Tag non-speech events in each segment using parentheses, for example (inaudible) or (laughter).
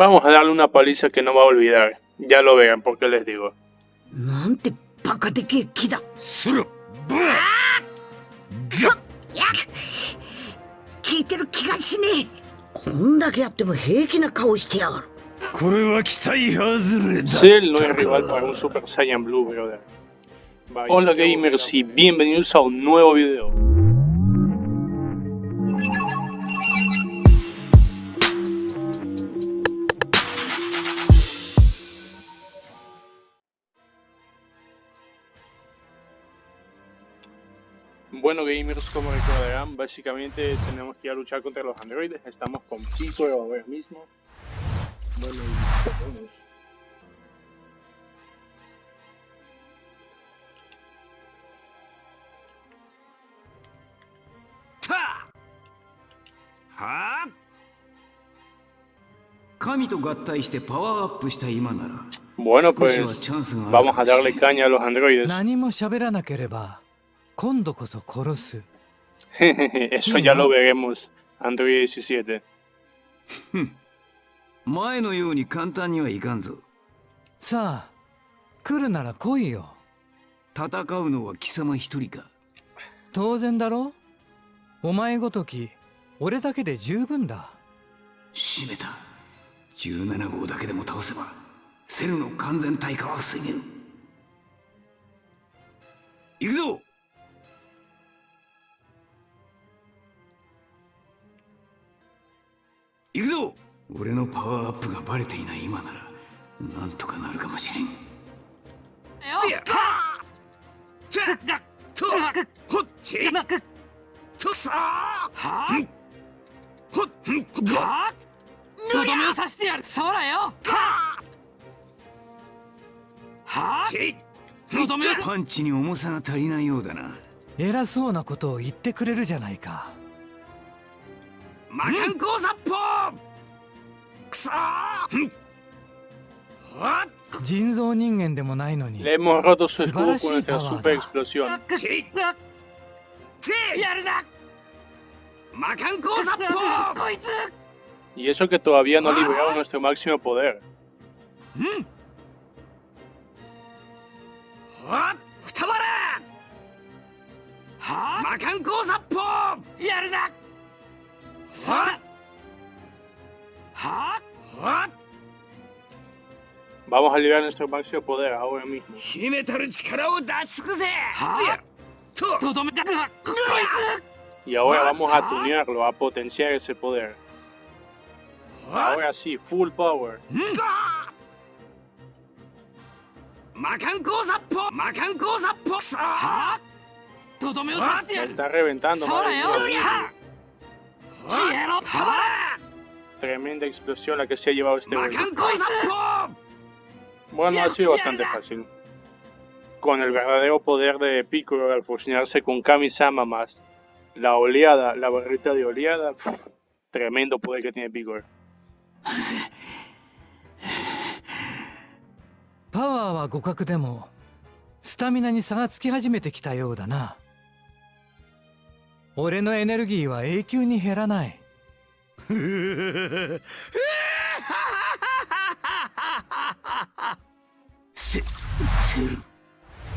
Vamos a darle una paliza que no va a olvidar. Ya lo vean, porque les digo. Cell no es rival para un Super Saiyan Blue, brother. Hola gamers y bienvenidos a un nuevo video. Bueno gamers, como recordarán, básicamente tenemos que ir a luchar contra los androides. Estamos con Pico ahora mismo. Bueno, y tenemos. ta はあ神と合体してパワーアップした今なら Bueno, 少し pues はチャンスがある vamos a darle caña a los androides. 何も喋らなければ 今度こそ殺す。(laughs) Eso ya lo veremos, Android 17. 前のように簡単にはいかんぞさあ来るなら来いよ戦うのは貴様一人か当然だろお前ごとき俺だけで十分だ。閉めた17号だけでも倒せばセルの完全体化は防げる行くぞ行くぞ。俺のパワーアップがバレていない今ならなんとかなるかもしれん。ほっ。ち。とさ。はほっはとどめをさせてやる。そうだよ。はとどめパンチに重さが足りないようだな。偉そうなことを言ってくれるじゃないか魔漢光殺法くそーは人造人間でもないのに Le hemos roto su escudo con power super explosión. っちやるな魔漢光殺法こいつ Y eso que todavía no ha liberado nuestro máximo poder. はふたば Vamos a liberar nuestro máximo poder ahora mismo. ¿Ah? Y ahora vamos a tunearlo, a potenciar ese poder. Ahora sí, full power. ¿Ah? ¿Ah? Me está reventando. Madre Tremenda explosión la que se ha llevado este 魔 güey. 漢光殺法 Bueno, ha sido bastante fácil. Con el verdadero poder de Piccolo al fusionarse con Kami-sama más la oleada, la barrita de oleada, pf, tremendo poder que tiene Piccolo. パワーは互角でもスタミナに差がつき始めてきたようだな 俺のエネルギーは永久に減らない。せセル。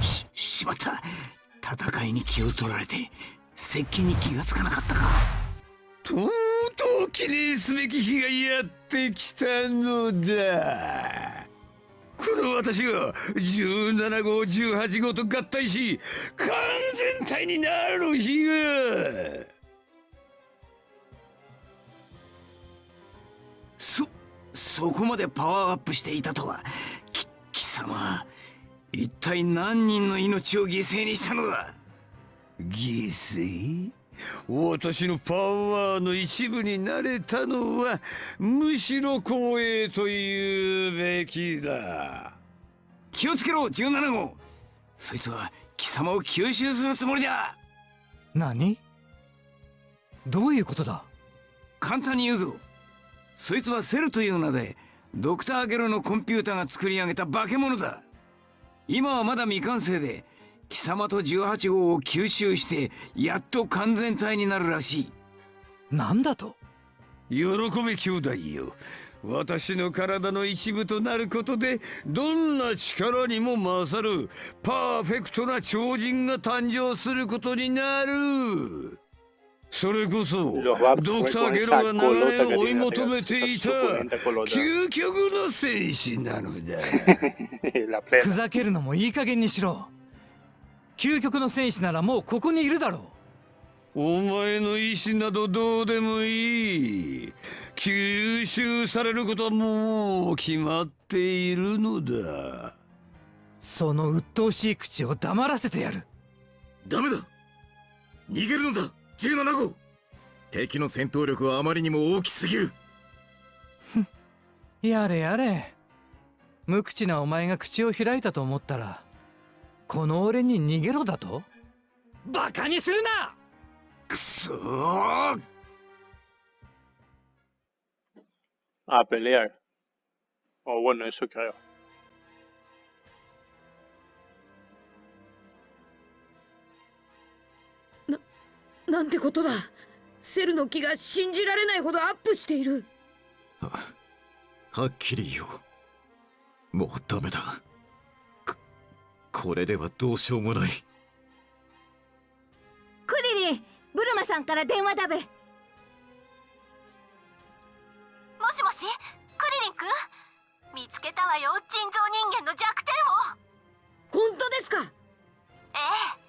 ししまった戦いに気を取られて接近に気がつかなかったか。とうとう記念すべき日がやってきたのだこの私が17号18号と合体し完全体になる日が。そそこまでパワーアップしていたとは。き貴様一体何人の命を犠牲にしたのだ？犠牲？私のパワーの一部になれたのはむしろ光栄と言うべきだ。気をつけろ17号。そいつは貴様を吸収するつもりだ。何？どういうことだ？簡単に言うぞ。そいつはセルという名でドクターゲロのコンピューターが作り上げた化け物だ。今はまだ未完成で貴様と18号を吸収してやっと完全体になるらしい。なんだと？喜べ兄弟よ。私の体の一部となることでどんな力にも勝るパーフェクトな超人が誕生することになる。それこそドクター・ゲロが長年追い求めていた究極の戦士なのだ (laughs). ふざけるのもいい加減にしろ究極の戦士ならもうここにいるだろう。お前の意志などどうでもいい。吸収されることはもう決まっているのだ。その鬱陶しい口を黙らせてやる。ダメだ。逃げるのだ。17号。敵の戦闘力はあまりにも大きすぎる。やれやれ。無口なお前が口を開いたと思ったらこの俺に逃げろだと？バカにするな！くそー！A pelear. O bueno, eso creo. なんてことだセルの気が信じられないほどアップしているはっきり言おうもうダメだここれではどうしようもない。クリリンブルマさんから電話だべ。もしもしクリリンくん？見つけたわよ人造人間の弱点を。本当ですか？ええ。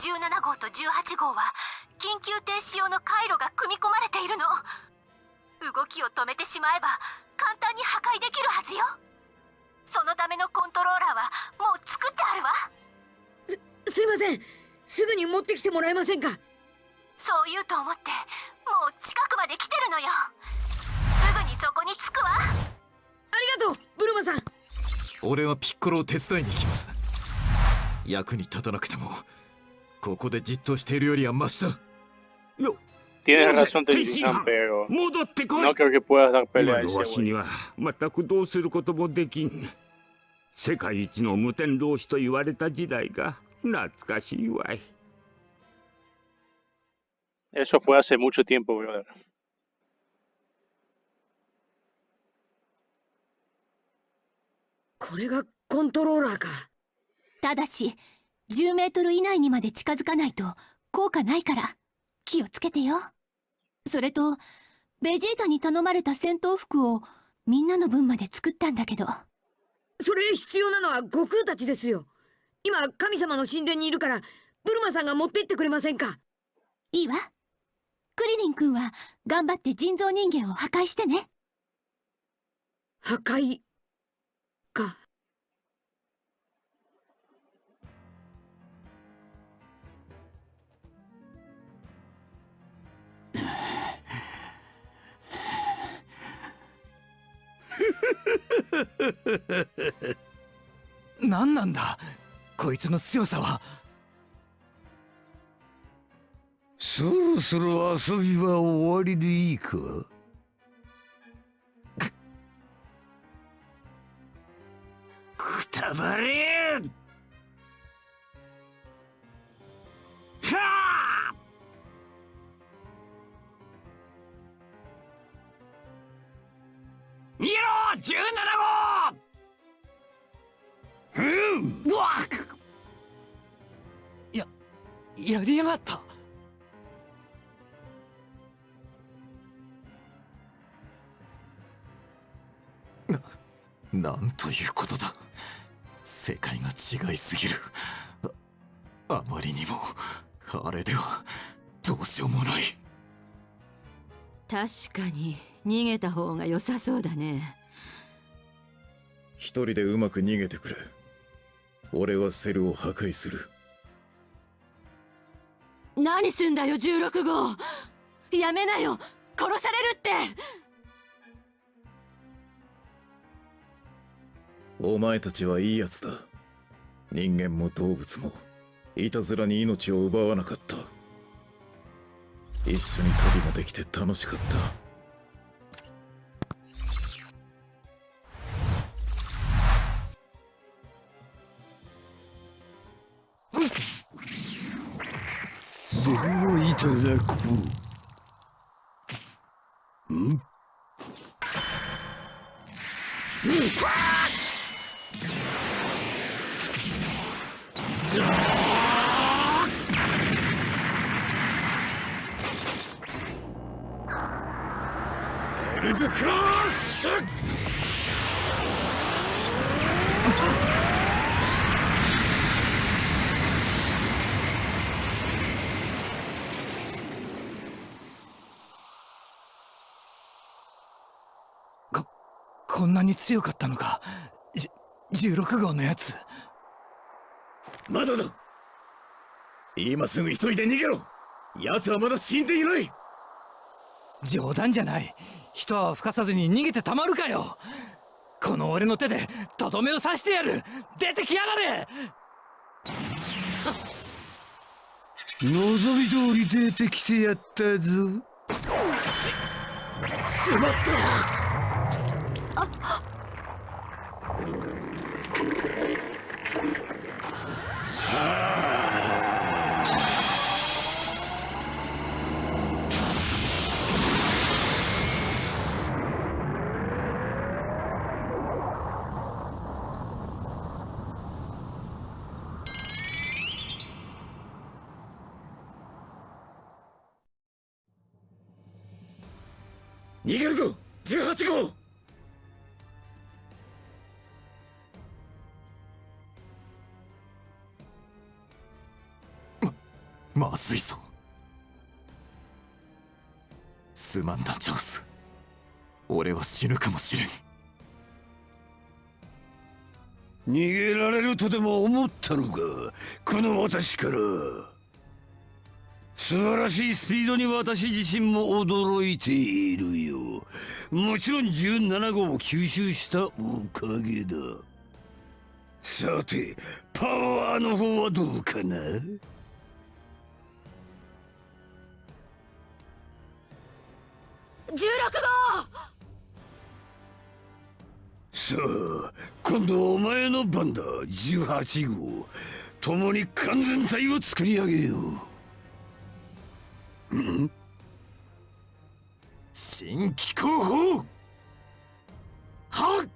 17号と18号は緊急停止用の回路が組み込まれているの。動きを止めてしまえば簡単に破壊できるはずよそのためのコントローラーはもう作ってあるわ。すいません。すぐに持ってきてもらえませんか？そう言うと思ってもう近くまで来てるのよ。すぐにそこに着くわ。ありがとうブルマさん。俺はピッコロを手伝いに行きます。役に立たなくてもここでじっとしているよりはマシだ。よ Tienes Dios, razón, ¿qué Tejin-san, pero 戻ってこい no creo que puedas dar 今 pelea a の ese güey. は全くどうすることもできん世界一の無天老師と言われた時代が懐かしいわい Eso fue hace mucho tiempo, brother. これがコントローラーかただし10メートル以内にまで近づかないと効果ないから気をつけてよ。それとベジータに頼まれた戦闘服をみんなの分まで作ったんだけど。それ必要なのは悟空たちですよ。今神様の神殿にいるからブルマさんが持って行ってくれませんか？いいわ。クリリン君は頑張って人造人間を破壊してね。破壊か何なんだ？こいつの強さは。そろそろ遊びは終わりでいいか？くたばれ17号うんう。わっやりやがった。なんということだ。世界が違いすぎる。ああまりにもあれではどうしようもない。確かに逃げた方が良さそうだね。一人でうまく逃げてくれ。俺はセルを破壊する。何すんだよ16号。やめなよ。殺されるって。お前たちはいいやつだ。人間も動物も。いたずらに命を奪わなかった。一緒に旅もできて楽しかったでもいただこう。ん。エルズクラッシュこんなに強かったのか。じ16号のやつ。まだだ。今すぐ急いで逃げろ。奴はまだ死んでいない。冗談じゃない。人は吹かさずに逃げてたまるかよ。この俺の手でとどめを刺してやる。出てきやがれ。望み通り出てきてやったぞ。しまった逃 (laughs) まずいぞすまんなチャオス。俺は死ぬかもしれん。逃げられるとでも思ったのか？この私から。素晴らしいスピードに私自身も驚いているよ。もちろん17号を吸収したおかげだ。さてパワーの方はどうかな？16号。さあ今度はお前の番だ。18号。共に完全体を作り上げよう。ん？新機候補はっ！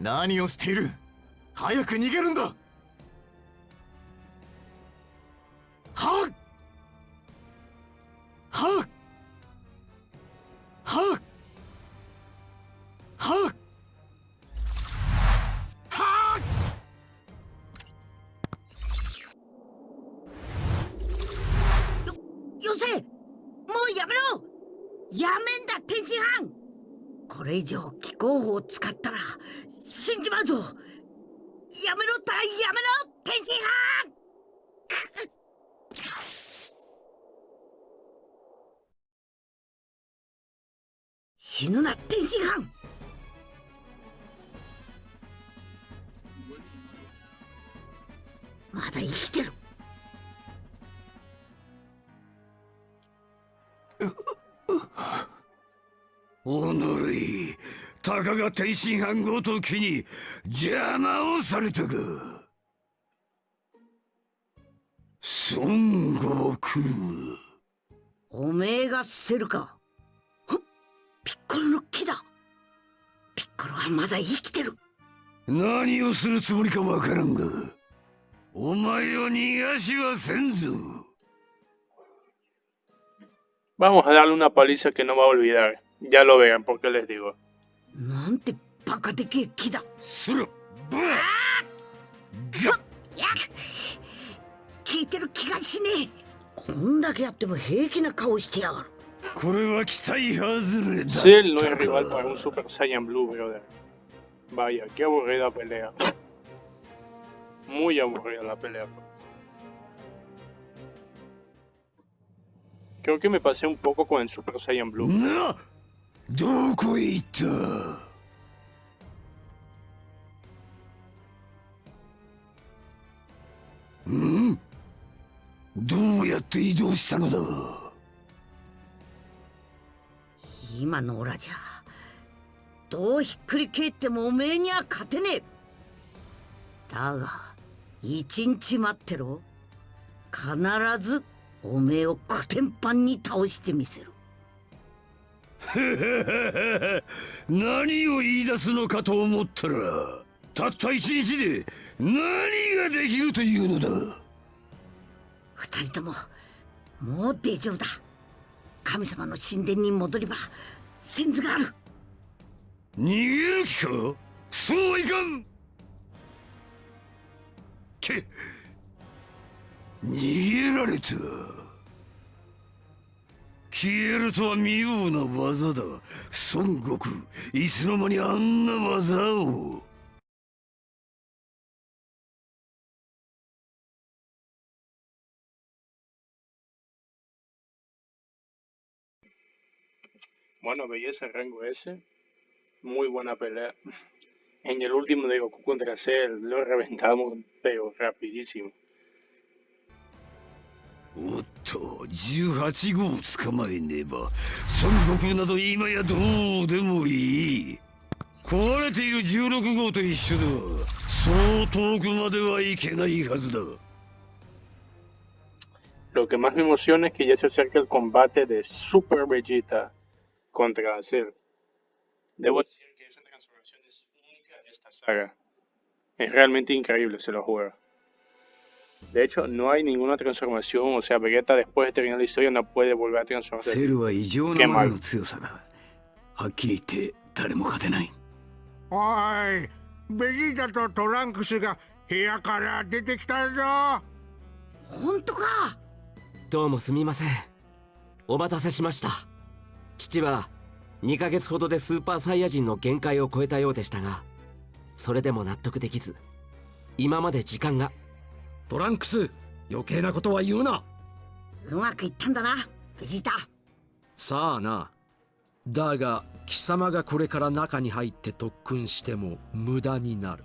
何をしている？早く逃げるんだ。よせもうやめろ。やめんだ天津飯。これ以上気候法を使ったら死んじまうぞ。やめろったらやめろ天津飯。死ぬな天津飯。まだ生きてる。おのれたかが天津飯ごときに邪魔をされたか。孫悟空。おめえがセルか。ピッコロの木だ。ピッコロはまだ生きてる。何をするつもりかわからんがお前を逃がしはせんぞ Vamos a darle una paliza que no va a olvidar. Ya lo vean, porque les digo. Cell no es rival para un Super Saiyan Blue, brother. Vaya, qué aburrida pelea. Muy aburrida la pelea. Creo que me pasé un poco con el Super Saiyan Blue. などこへ行ったんどうやって移動したのだ今のオラじゃどうひっくり返ってもおめえには勝てねえだが一日待ってろ必ずおめえをコテンパンに倒してみせる。(laughs) 何を言い出すのかと思ったらたった一日で何ができるというのだ。二人とももう大丈夫だ。神様の神殿に戻れば先図がある。逃げる気か？そうはいかん。け逃げられた消えるとは妙な技だ孫悟空いつの間にあんな技を「Bueno, belleza rango S. Muy buena pelea. En el último de Goku contra Cell lo reventamos, pero rapidísimo. おっと18号を捕まえねば孫悟空など今やどうでもいい壊れている16号と一緒ではそう遠くまではいけないはずだ Lo que más me emociona es que ya se acerca el combate de Super Vegeta contra Cell. Debo decir que esa transformación es única de esta saga. Es realmente increíble, se lo juro. De hecho, no hay ninguna transformación, o sea, Vegeta después de terminar la historia no puede volver a transformarse. は異常な強さだはっきり言って誰も勝てないおいベジータとトランクスが部屋から出てきたぞ本当かどうもすみませんお待たせしました父は2ヶ月ほどでスーパーサイヤ人の限界を超えたようでしたがそれでも納得できず今まで時間がトランクス余計なことは言うな。うまくいったんだなベジータさあな。だが貴様がこれから中に入って特訓しても無駄になる。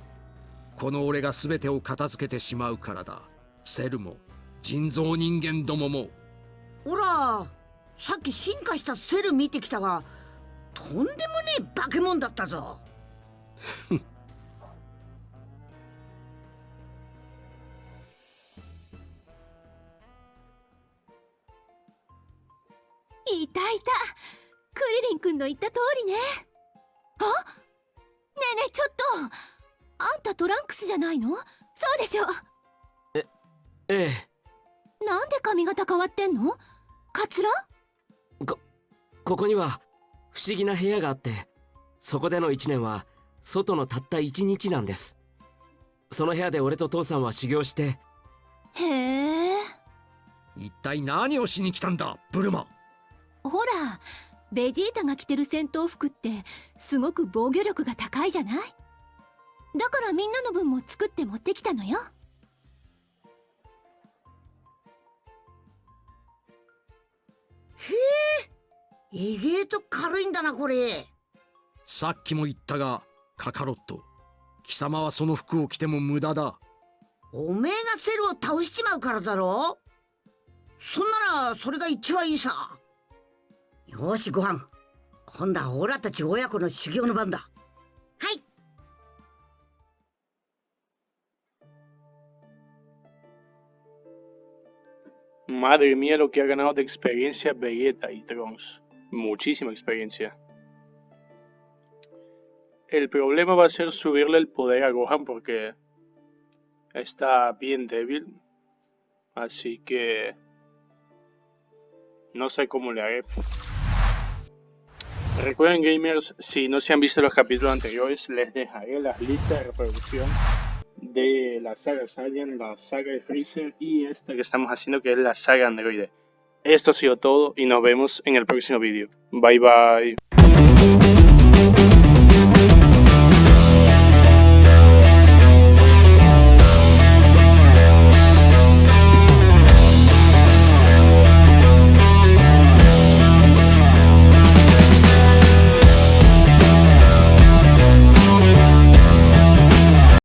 この俺が全てを片付けてしまうからだ。セルも人造人間どもも。ほらさっき進化したセル見てきたがとんでもねえ化け物だったぞ (laughs) いたいた。クリリン君の言った通りね。あ？ねえねえちょっと。あんたトランクスじゃないの？そうでしょ。ええなんで髪型変わってんの？カツラ？ここには不思議な部屋があってそこでの1年は外のたった1日なんです。その部屋で俺と父さんは修行して。へえ。一体何をしに来たんだブルマほらベジータが着てる戦闘服ってすごく防御力が高いじゃない？だからみんなの分も作って持ってきたのよ。えげえと軽いんだなこれ。さっきも言ったがカカロット。貴様はその服を着ても無駄だ。おめえがセルを倒しちまうからだろ？そんならそれが一番いいさよしご飯今度はオラたち親子の修行の番だはい Madre mía lo que ha ganado de experiencia Vegeta y Trunks. Muchísima experiencia. El problema va a ser subirle el poder a Gohan porque está bien débil. Así que... No sé cómo le haré. Recuerden gamers, si no se han visto los capítulos anteriores, les dejaré las listas de reproducción de la saga Saiyan, la saga de Freezer y esta que estamos haciendo que es la saga Android. Esto ha sido todo y nos vemos en el próximo vídeo. Bye bye.